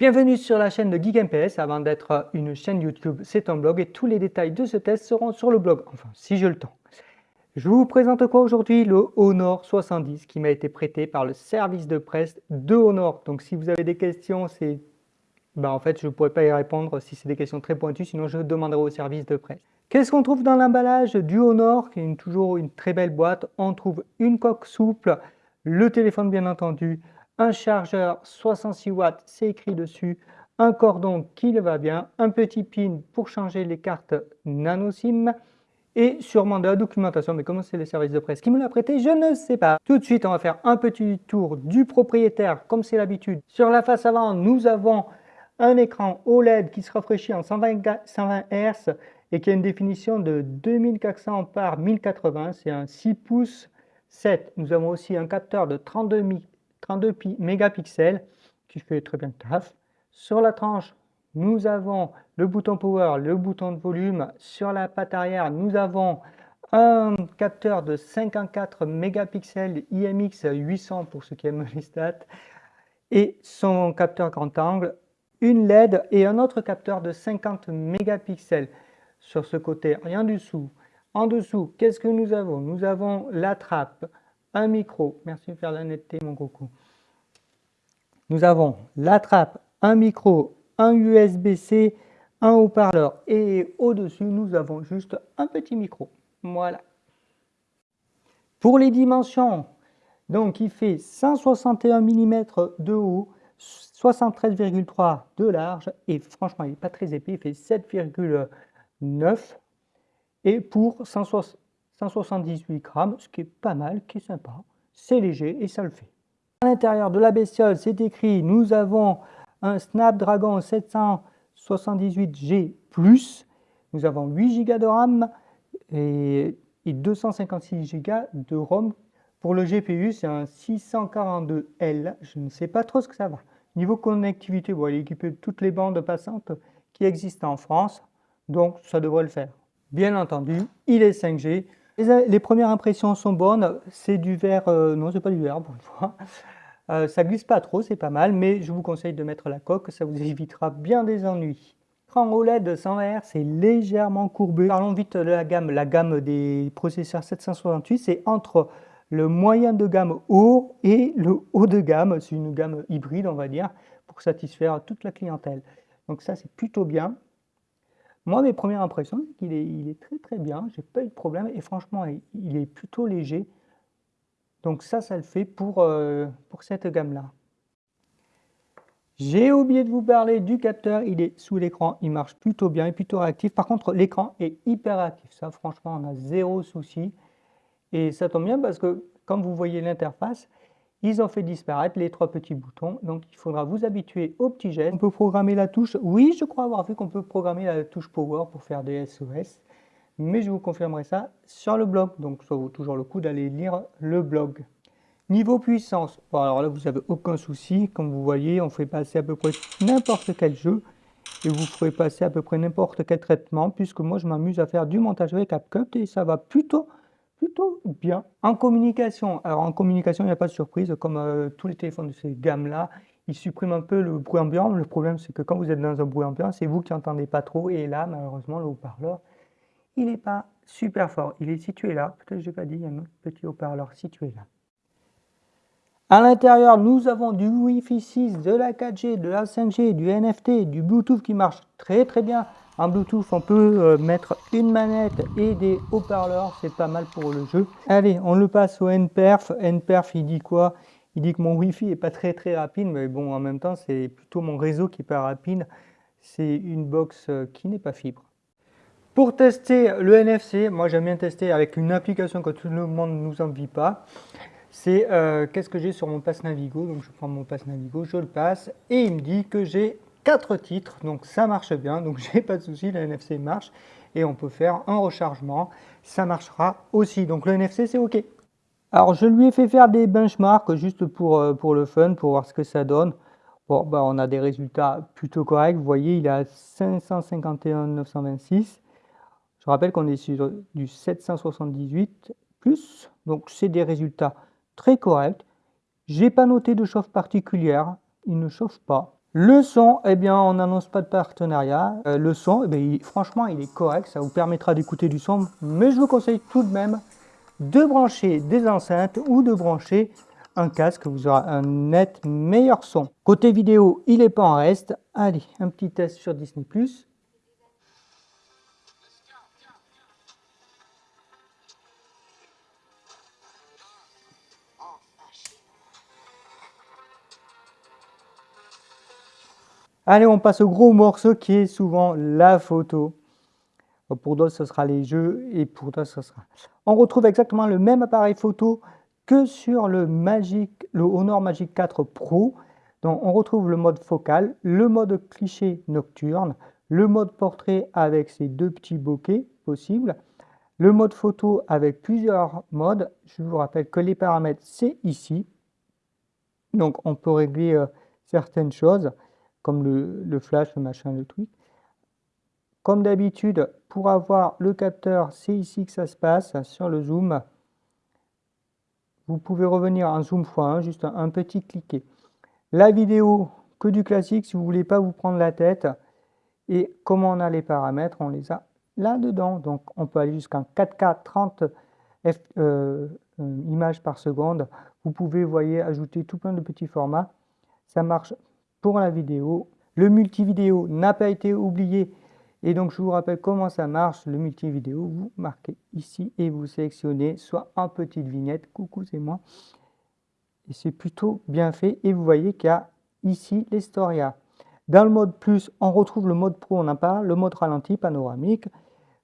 Bienvenue sur la chaîne de GeekMPS. Avant d'être une chaîne YouTube, c'est un blog et tous les détails de ce test seront sur le blog, enfin si j'ai le temps. Je vous présente quoi aujourd'hui? Le Honor 70 qui m'a été prêté par le service de presse de Honor. Donc si vous avez des questions, c'est bah, en fait je ne pourrais pas y répondre si c'est des questions très pointues, sinon je demanderai au service de presse. Qu'est-ce qu'on trouve dans l'emballage du Honor, qui est toujours une très belle boîte? On trouve une coque souple, le téléphone bien entendu, un chargeur 66 watts, c'est écrit dessus, un cordon qui le va bien, un petit pin pour changer les cartes nano SIM et sûrement de la documentation, mais comment c'est le service de presse? Qui me l'a prêté, je ne sais pas. Tout de suite, on va faire un petit tour du propriétaire, comme c'est l'habitude. Sur la face avant, nous avons un écran OLED qui se rafraîchit en 120, 120 Hz et qui a une définition de 2400 par 1080, c'est un 6 pouces 7. Nous avons aussi un capteur de 32 32 mégapixels qui fait très bien le taf. Sur la tranche, nous avons le bouton power, le bouton de volume. Sur la patte arrière, nous avons un capteur de 54 mégapixels IMX 800 pour ceux qui aiment les stats et son capteur grand angle, une LED et un autre capteur de 50 mégapixels. Sur ce côté, rien dessous. En dessous, qu'est-ce que nous avons? Nous avons la trappe, un micro, merci de faire la netteté mon coco. Nous avons la trappe, un micro, un USB-C, un haut-parleur et au-dessus nous avons juste un petit micro. Voilà. Pour les dimensions, donc il fait 161 mm de haut, 73,3 de large et franchement il n'est pas très épais, il fait 7,9 et pour 160 178 grammes, ce qui est pas mal, qui est sympa. C'est léger et ça le fait. À l'intérieur de la bestiole, c'est écrit, nous avons un Snapdragon 778G+, nous avons 8 Go de RAM et, 256 Go de ROM. Pour le GPU, c'est un 642L, je ne sais pas trop ce que ça va. Niveau connectivité, bon, il est équipé de toutes les bandes passantes qui existent en France, donc ça devrait le faire. Bien entendu, il est 5G, les, premières impressions sont bonnes, c'est du verre, euh, non c'est pas du verre pour une fois, euh, ça glisse pas trop, c'est pas mal, mais je vous conseille de mettre la coque, ça vous évitera bien des ennuis. L'écran OLED 100 Hz, c'est légèrement courbé. Parlons vite de la gamme, la gamme des processeurs 768, c'est entre le moyen de gamme haut et le haut de gamme, c'est une gamme hybride on va dire, pour satisfaire toute la clientèle. Donc ça c'est plutôt bien. Moi, mes premières impressions, c'est qu'il est, il est très très bien, j'ai pas eu de problème et franchement, il, est plutôt léger. Donc ça, ça le fait pour, euh, pour cette gamme-là. J'ai oublié de vous parler du capteur, il est sous l'écran, il marche plutôt bien, et plutôt réactif. Par contre, l'écran est hyper actif, ça franchement, on a zéro souci. Et ça tombe bien parce que, comme vous voyez l'interface, ils ont fait disparaître les trois petits boutons, donc il faudra vous habituer aux petits gestes. On peut programmer la touche, oui je crois avoir vu qu'on peut programmer la touche Power pour faire des SOS, mais je vous confirmerai ça sur le blog, donc ça vaut toujours le coup d'aller lire le blog. Niveau puissance, bon alors là vous n'avez aucun souci, comme vous voyez on fait passer à peu près n'importe quel jeu, et vous ferez passer à peu près n'importe quel traitement, puisque moi je m'amuse à faire du montage avec CapCut et ça va plutôt bien. En communication, alors en communication, il n'y a pas de surprise, comme euh, tous les téléphones de ces gammes-là, ils suppriment un peu le bruit ambiant. Le problème, c'est que quand vous êtes dans un bruit ambiant, c'est vous qui n'entendez pas trop. Et là, malheureusement, le haut-parleur, il n'est pas super fort. Il est situé là. Peut-être que je n'ai pas dit, il y a un autre petit haut-parleur situé là. À l'intérieur, nous avons du Wi-Fi 6, de la 4G, de la 5G, du NFT, du Bluetooth qui marche très très bien. En Bluetooth, on peut euh, mettre une manette et des haut-parleurs, c'est pas mal pour le jeu. Allez, on le passe au NPerf. NPerf, il dit quoi? Il dit que mon Wi-Fi est pas très très rapide, mais bon, en même temps, c'est plutôt mon réseau qui est pas rapide. C'est une box euh, qui n'est pas fibre. Pour tester le NFC, moi j'aime bien tester avec une application que tout le monde ne nous envie pas. C'est euh, qu'est-ce que j'ai sur mon passe Navigo? Donc je prends mon passe Navigo, je le passe et il me dit que j'ai quatre titres, donc ça marche bien, donc j'ai pas de souci, le NFC marche et on peut faire un rechargement, ça marchera aussi, donc le NFC c'est ok. Alors je lui ai fait faire des benchmarks juste pour, euh, pour le fun, pour voir ce que ça donne. Bon, bah, on a des résultats plutôt corrects, vous voyez il est à 551 926. Je rappelle qu'on est sur du 778 plus, donc c'est des résultats très corrects. J'ai pas noté de chauffe particulière, il ne chauffe pas. Le son, eh bien, on n'annonce pas de partenariat. Euh, le son, eh franchement, il est correct, ça vous permettra d'écouter du son, mais je vous conseille tout de même de brancher des enceintes ou de brancher un casque, vous aurez un net meilleur son. Côté vidéo, il n'est pas en reste. Allez, un petit test sur Disney+. Allez, on passe au gros morceau qui est souvent la photo. Pour d'autres, ce sera les jeux et pour d'autres, ce sera... On retrouve exactement le même appareil photo que sur le, Magic, le Honor Magic 4 Pro. Donc, on retrouve le mode focal, le mode cliché nocturne, le mode portrait avec ses deux petits bokeh possibles, le mode photo avec plusieurs modes. Je vous rappelle que les paramètres, c'est ici. Donc, on peut régler euh, certaines choses comme le, flash, le machin, le tweet. Comme d'habitude, pour avoir le capteur, c'est ici que ça se passe, sur le zoom. Vous pouvez revenir en zoom x1, juste un, petit cliquet. La vidéo, que du classique, si vous voulez pas vous prendre la tête. Et comment on a les paramètres, on les a là-dedans. Donc on peut aller jusqu'à 4K 30 images par seconde. Vous pouvez, voyez, ajouter tout plein de petits formats. Ça marche pour la vidéo. Le multividéo n'a pas été oublié et donc je vous rappelle comment ça marche. Le multividéo, vous marquez ici et vous sélectionnez soit en petite vignette, coucou c'est moi. Et c'est plutôt bien fait et vous voyez qu'il y a ici l'Historia. Dans le mode plus, on retrouve le mode pro, on en parle, le mode ralenti, panoramique,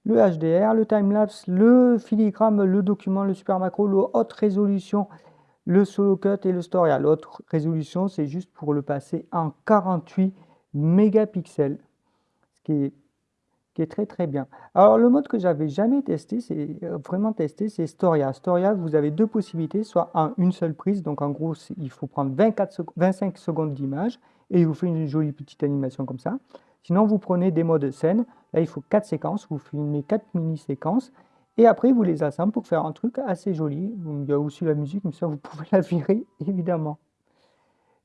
le HDR, le timelapse, le filigrane, le document, le super macro, le haute résolution, le solo cut et le story. L'autre résolution, c'est juste pour le passer en 48 mégapixels, ce qui est, très très bien. Alors le mode que j'avais jamais testé, c'est euh, vraiment testé, c'est Storia. Storia, vous avez deux possibilités, soit en une seule prise, donc en gros, il faut prendre 24 25 secondes d'image et il vous fait une jolie petite animation comme ça. Sinon, vous prenez des modes scène, là il faut 4 séquences, vous filmez 4 mini-séquences et après, vous les assemblez pour faire un truc assez joli. Il y a aussi la musique, mais ça, vous pouvez la virer, évidemment.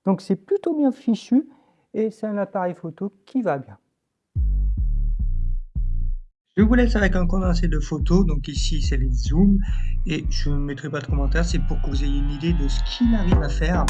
Donc, c'est plutôt bien fichu et c'est un appareil photo qui va bien. Je vous laisse avec un condensé de photos. Donc ici, c'est les zooms. Et je ne mettrai pas de commentaires. C'est pour que vous ayez une idée de ce qu'il arrive à faire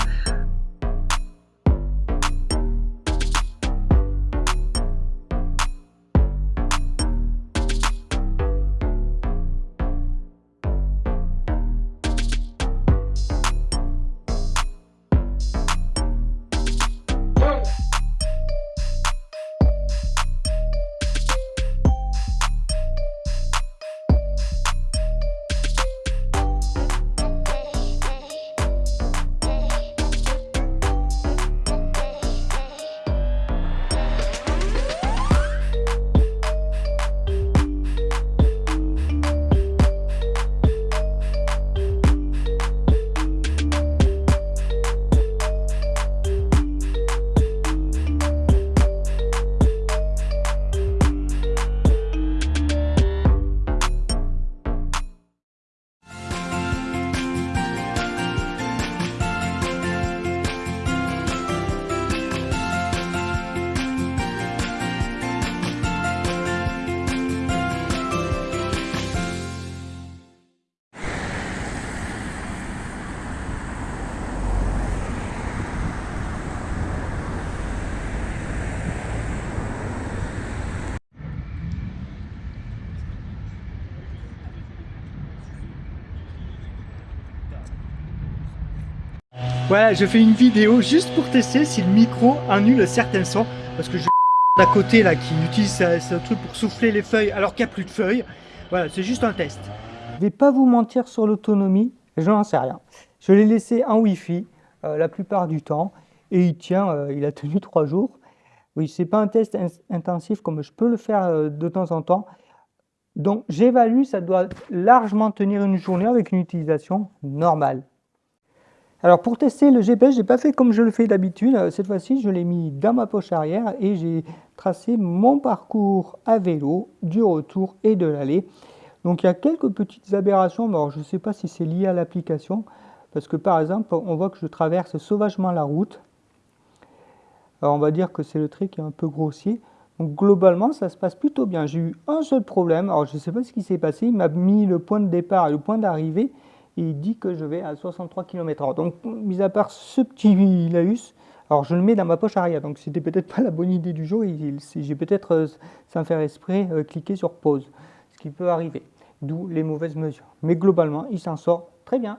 Voilà, je fais une vidéo juste pour tester si le micro annule certains sons. Parce que je d'à côté là qui utilise ce, truc pour souffler les feuilles alors qu'il n'y a plus de feuilles. Voilà, c'est juste un test. Je vais pas vous mentir sur l'autonomie, je n'en sais rien. Je l'ai laissé en Wi-Fi euh, la plupart du temps et il tient, euh, il a tenu trois jours. Oui, c'est pas un test intensif comme je peux le faire euh, de temps en temps. Donc j'évalue, ça doit largement tenir une journée avec une utilisation normale. Alors pour tester le GPS, je n'ai pas fait comme je le fais d'habitude. Euh, cette fois-ci, je l'ai mis dans ma poche arrière et j'ai tracé mon parcours à vélo du retour et de l'aller. Donc il y a quelques petites aberrations, alors je ne sais pas si c'est lié à l'application, parce que par exemple, on voit que je traverse sauvagement la route. Alors on va dire que c'est le trait qui est un peu grossier. Donc globalement, ça se passe plutôt bien. J'ai eu un seul problème. Alors je ne sais pas ce qui s'est passé. Il m'a mis le point de départ et le point d'arrivée. Il dit que je vais à 63 km/h. Donc, mis à part ce petit laus, alors je le mets dans ma poche arrière. Donc c'était peut-être pas la bonne idée du jour. J'ai peut-être, euh, sans faire esprit, euh, cliqué sur pause. Ce qui peut arriver. D'où les mauvaises mesures. Mais globalement, il s'en sort très bien.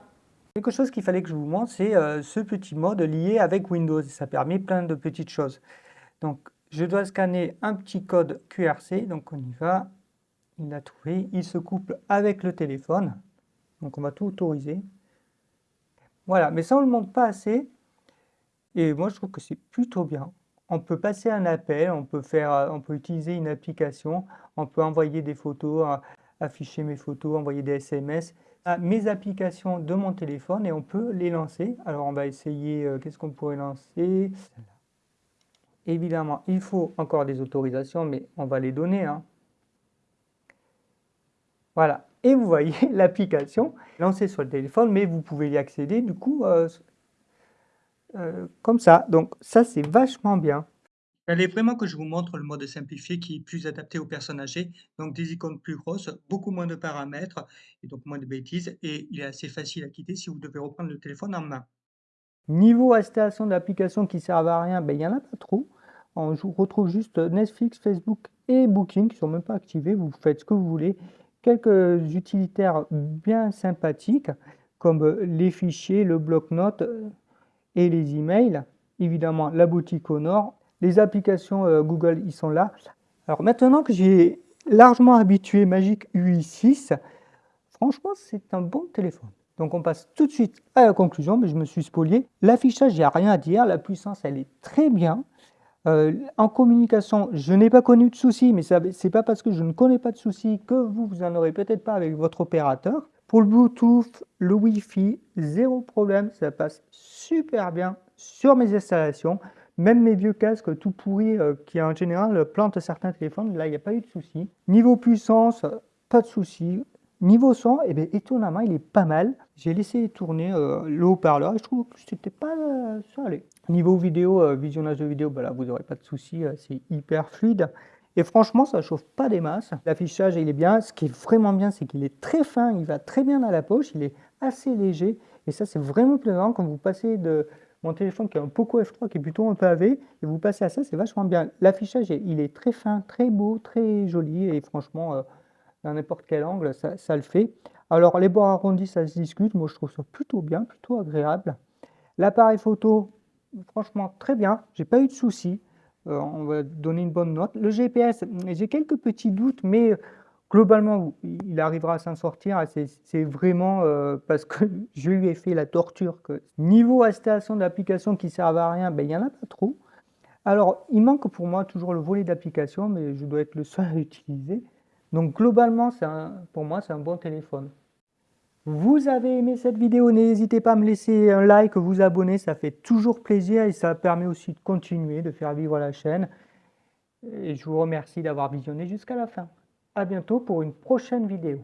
Quelque chose qu'il fallait que je vous montre, c'est euh, ce petit mode lié avec Windows. Ça permet plein de petites choses. Donc je dois scanner un petit code QRC, donc on y va, il l'a trouvé, il se couple avec le téléphone, donc on va tout autoriser. Voilà, mais ça on ne le montre pas assez, et moi je trouve que c'est plutôt bien. On peut passer un appel, on peut, faire, on peut utiliser une application, on peut envoyer des photos, afficher mes photos, envoyer des SMS à mes applications de mon téléphone et on peut les lancer. Alors on va essayer, euh, qu'est-ce qu'on pourrait lancer? Évidemment, il faut encore des autorisations, mais on va les donner. Hein. Voilà. Et vous voyez l'application lancée sur le téléphone, mais vous pouvez y accéder du coup euh, euh, comme ça. Donc ça, c'est vachement bien. Il fallait vraiment que je vous montre le mode simplifié qui est plus adapté aux personnes âgées, donc des icônes plus grosses, beaucoup moins de paramètres et donc moins de bêtises, et il est assez facile à quitter si vous devez reprendre le téléphone en main. Niveau installation d'applications qui servent à rien, ben, il n'y en a pas trop on retrouve juste Netflix, Facebook et Booking qui ne sont même pas activés. Vous faites ce que vous voulez. Quelques utilitaires bien sympathiques comme les fichiers, le bloc-notes et les emails. Évidemment, la boutique au nord. Les applications euh, Google, ils sont là. Alors maintenant que j'ai largement habitué Magic UI 6, franchement, c'est un bon téléphone. Donc on passe tout de suite à la conclusion, mais je me suis spolié. L'affichage, il n'y a rien à dire. La puissance, elle est très bien. Euh, en communication, je n'ai pas connu de soucis, mais ce n'est pas parce que je ne connais pas de soucis que vous, vous en aurez peut-être pas avec votre opérateur. Pour le Bluetooth, le Wi-Fi, zéro problème, ça passe super bien sur mes installations. Même mes vieux casques tout pourris euh, qui en général plantent certains téléphones, là il n'y a pas eu de soucis. Niveau puissance, pas de soucis. Niveau son, eh bien, étonnamment, il est pas mal. J'ai laissé tourner euh, le haut-parleur et je trouve que c'était pas euh. Niveau vidéo, euh, visionnage de vidéo, bah vous n'aurez pas de soucis, c'est hyper fluide. Et franchement, ça chauffe pas des masses. L'affichage, il est bien. Ce qui est vraiment bien, c'est qu'il est très fin, il va très bien dans la poche, il est assez léger. Et ça, c'est vraiment plaisant quand vous passez de mon téléphone qui est un Poco F3 qui est plutôt un pavé, et vous passez à ça, c'est vachement bien. L'affichage, il est très fin, très beau, très joli, et franchement, dans n'importe quel angle, ça, le fait. Alors les bords arrondis, ça se discute, moi je trouve ça plutôt bien, plutôt agréable. L'appareil photo, franchement très bien, j'ai pas eu de soucis, euh, on va donner une bonne note. Le GPS, j'ai quelques petits doutes, mais globalement, il arrivera à s'en sortir. C'est vraiment euh, parce que je lui ai fait la torture. Que... Niveau installation d'applications qui servent à rien, ben, il n'y en a pas trop. Alors, il manque pour moi toujours le volet d'application, mais je dois être le seul à l'utiliser. Donc globalement, pour moi, c'est un bon téléphone. Vous avez aimé cette vidéo, n'hésitez pas à me laisser un like, vous abonner, ça fait toujours plaisir et ça permet aussi de continuer, de faire vivre la chaîne. Et je vous remercie d'avoir visionné jusqu'à la fin. A bientôt pour une prochaine vidéo.